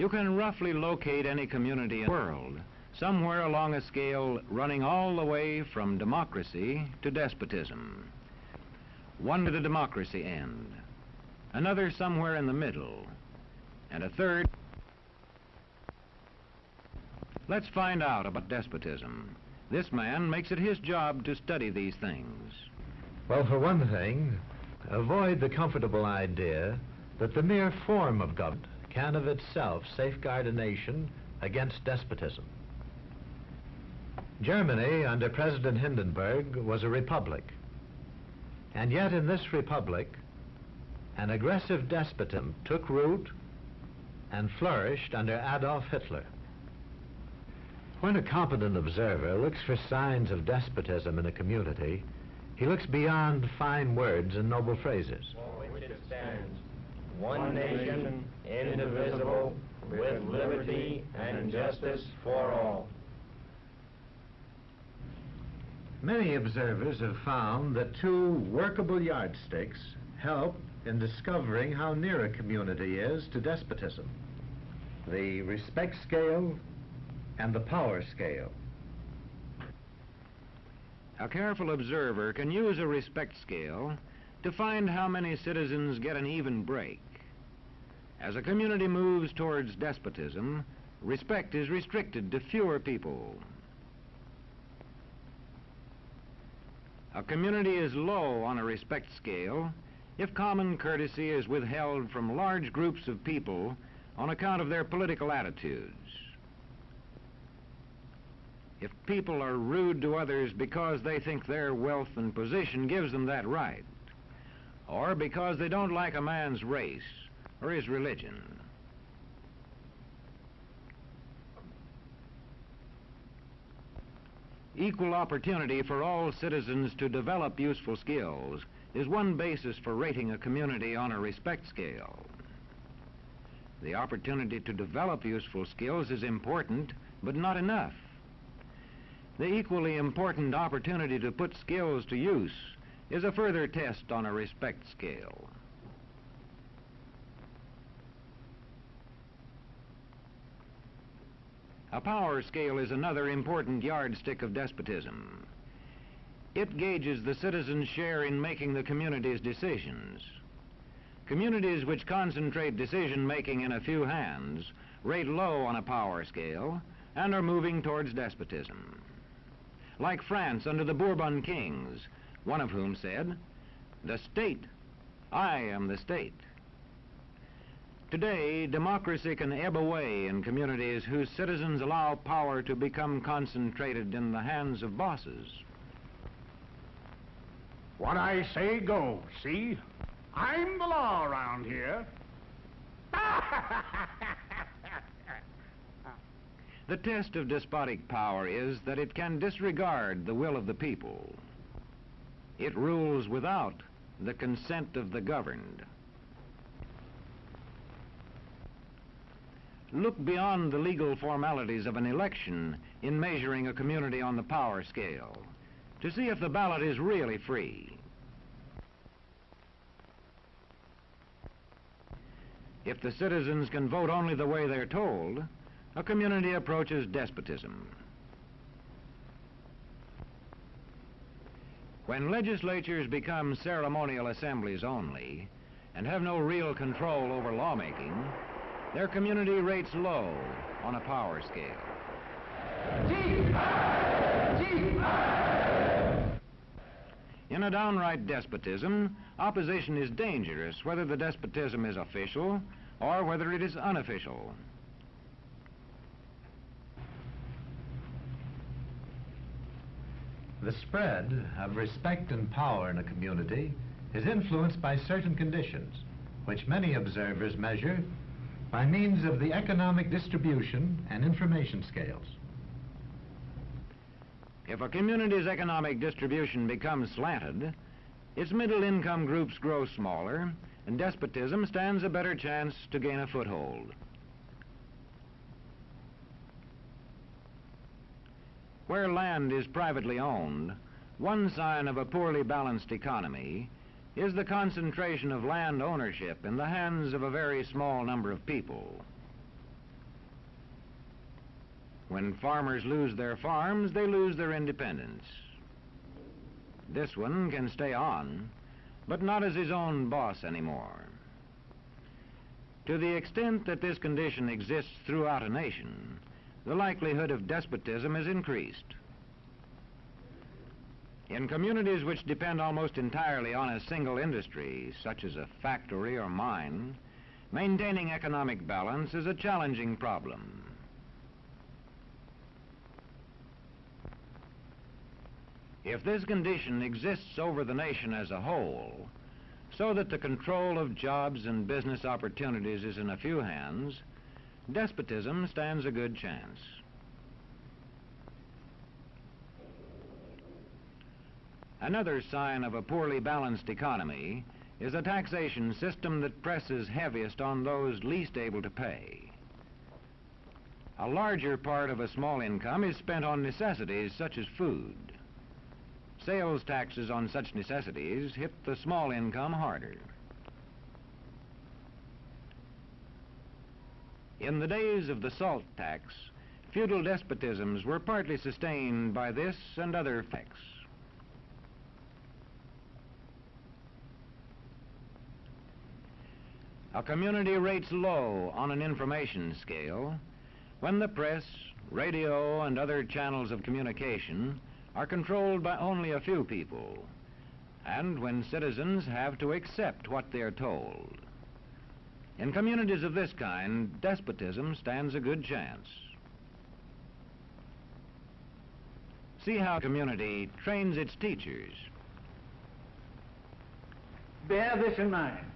You can roughly locate any community in the world somewhere along a scale running all the way from democracy to despotism. One to the democracy end, another somewhere in the middle, and a third. Let's find out about despotism. This man makes it his job to study these things. Well, for one thing, avoid the comfortable idea that the mere form of government can of itself safeguard a nation against despotism. Germany, under President Hindenburg, was a republic. And yet in this republic, an aggressive despotism took root and flourished under Adolf Hitler. When a competent observer looks for signs of despotism in a community, he looks beyond fine words and noble phrases. One nation, indivisible, with liberty and justice for all. Many observers have found that two workable yardsticks help in discovering how near a community is to despotism. The respect scale and the power scale. A careful observer can use a respect scale to find how many citizens get an even break. As a community moves towards despotism, respect is restricted to fewer people. A community is low on a respect scale if common courtesy is withheld from large groups of people on account of their political attitudes. If people are rude to others because they think their wealth and position gives them that right, or because they don't like a man's race or his religion. Equal opportunity for all citizens to develop useful skills is one basis for rating a community on a respect scale. The opportunity to develop useful skills is important, but not enough. The equally important opportunity to put skills to use is a further test on a respect scale. A power scale is another important yardstick of despotism. It gauges the citizens' share in making the community's decisions. Communities which concentrate decision making in a few hands rate low on a power scale and are moving towards despotism. Like France under the Bourbon kings, one of whom said, The state, I am the state. Today, democracy can ebb away in communities whose citizens allow power to become concentrated in the hands of bosses. What I say goes, see? I'm the law around here. The test of despotic power is that it can disregard the will of the people. It rules without the consent of the governed. Look beyond the legal formalities of an election in measuring a community on the power scale to see if the ballot is really free. If the citizens can vote only the way they're told, a community approaches despotism. When legislatures become ceremonial assemblies only and have no real control over lawmaking, their community rates low on a power scale. In a downright despotism, opposition is dangerous whether the despotism is official or whether it is unofficial. The spread of respect and power in a community is influenced by certain conditions, which many observers measure by means of the economic distribution and information scales. If a community's economic distribution becomes slanted, its middle income groups grow smaller, and despotism stands a better chance to gain a foothold. Where land is privately owned, one sign of a poorly balanced economy is the concentration of land ownership in the hands of a very small number of people. When farmers lose their farms, they lose their independence. This one can stay on, but not as his own boss anymore. To the extent that this condition exists throughout a nation, the likelihood of despotism is increased. In communities which depend almost entirely on a single industry, such as a factory or mine, maintaining economic balance is a challenging problem. If this condition exists over the nation as a whole, so that the control of jobs and business opportunities is in a few hands, despotism stands a good chance. Another sign of a poorly balanced economy is a taxation system that presses heaviest on those least able to pay. A larger part of a small income is spent on necessities such as food. Sales taxes on such necessities hit the small income harder. In the days of the salt tax, feudal despotisms were partly sustained by this and other effects. A community rates low on an information scale when the press, radio, and other channels of communication are controlled by only a few people, and when citizens have to accept what they're told. In communities of this kind, despotism stands a good chance. See how community trains its teachers. Bear this in mind.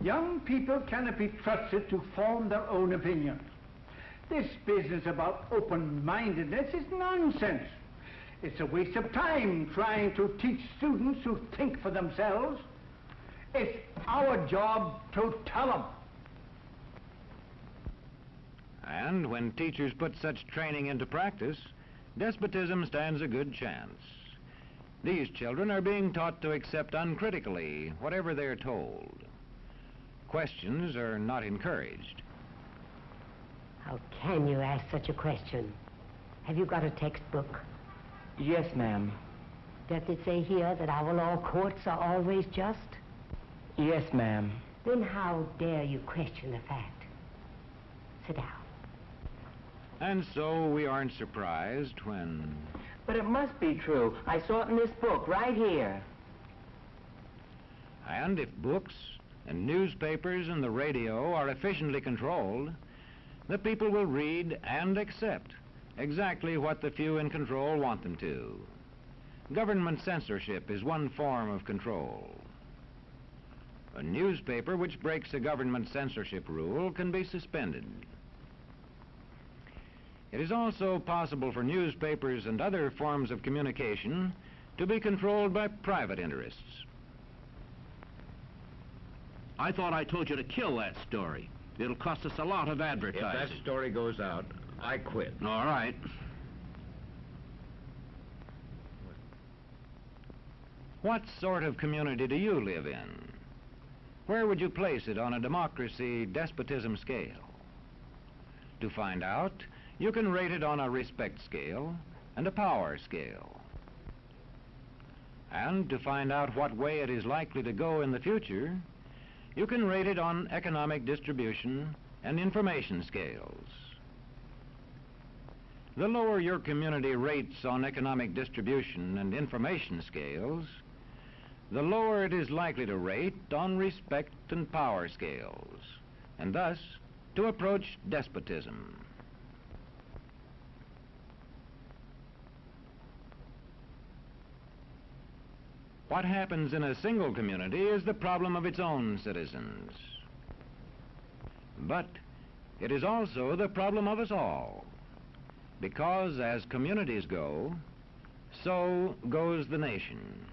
Young people cannot be trusted to form their own opinions. This business about open-mindedness is nonsense. It's a waste of time trying to teach students to think for themselves. It's our job to tell them. And when teachers put such training into practice, despotism stands a good chance. These children are being taught to accept uncritically whatever they're told. Questions are not encouraged. How can you ask such a question? Have you got a textbook? Yes, ma'am. Does it say here that our law courts are always just? Yes, ma'am. Then how dare you question the fact? Sit down. And so we aren't surprised when... But it must be true. I saw it in this book, right here. And if books and newspapers and the radio are efficiently controlled, the people will read and accept exactly what the few in control want them to. Government censorship is one form of control. A newspaper which breaks a government censorship rule can be suspended. It is also possible for newspapers and other forms of communication to be controlled by private interests. I thought I told you to kill that story. It'll cost us a lot of advertising. If that story goes out, I quit. All right. What sort of community do you live in? Where would you place it on a democracy despotism scale? To find out, you can rate it on a respect scale and a power scale. And to find out what way it is likely to go in the future, you can rate it on economic distribution and information scales. The lower your community rates on economic distribution and information scales, the lower it is likely to rate on respect and power scales, and thus to approach despotism. What happens in a single community is the problem of its own citizens. But it is also the problem of us all. Because as communities go, so goes the nation.